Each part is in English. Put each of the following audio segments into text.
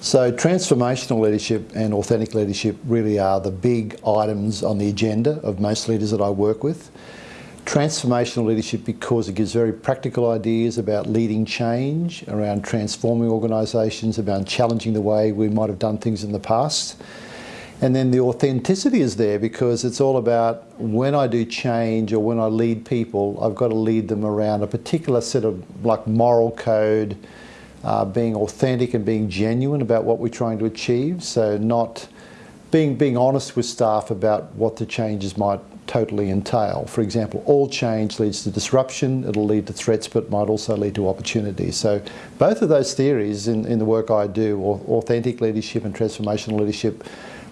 So transformational leadership and authentic leadership really are the big items on the agenda of most leaders that I work with. Transformational leadership because it gives very practical ideas about leading change, around transforming organisations, about challenging the way we might have done things in the past. And then the authenticity is there because it's all about when I do change or when I lead people, I've got to lead them around a particular set of like moral code, uh, being authentic and being genuine about what we're trying to achieve. So not being, being honest with staff about what the changes might totally entail. For example, all change leads to disruption, it'll lead to threats, but might also lead to opportunities. So both of those theories in, in the work I do, authentic leadership and transformational leadership,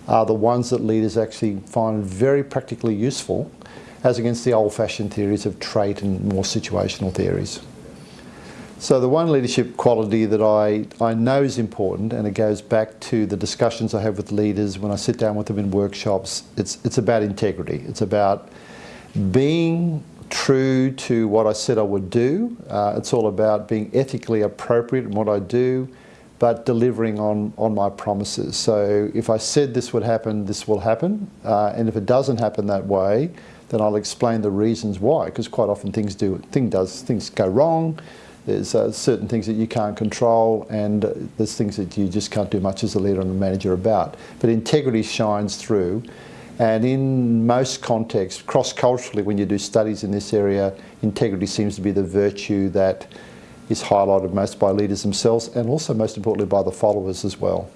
are the ones that leaders actually find very practically useful as against the old-fashioned theories of trait and more situational theories. So the one leadership quality that I, I know is important, and it goes back to the discussions I have with leaders when I sit down with them in workshops, it's, it's about integrity. It's about being true to what I said I would do. Uh, it's all about being ethically appropriate in what I do, but delivering on, on my promises. So if I said this would happen, this will happen. Uh, and if it doesn't happen that way, then I'll explain the reasons why, because quite often things do, thing does, things go wrong. There's uh, certain things that you can't control and there's things that you just can't do much as a leader and a manager about. But integrity shines through and in most contexts, cross-culturally, when you do studies in this area, integrity seems to be the virtue that is highlighted most by leaders themselves and also most importantly by the followers as well.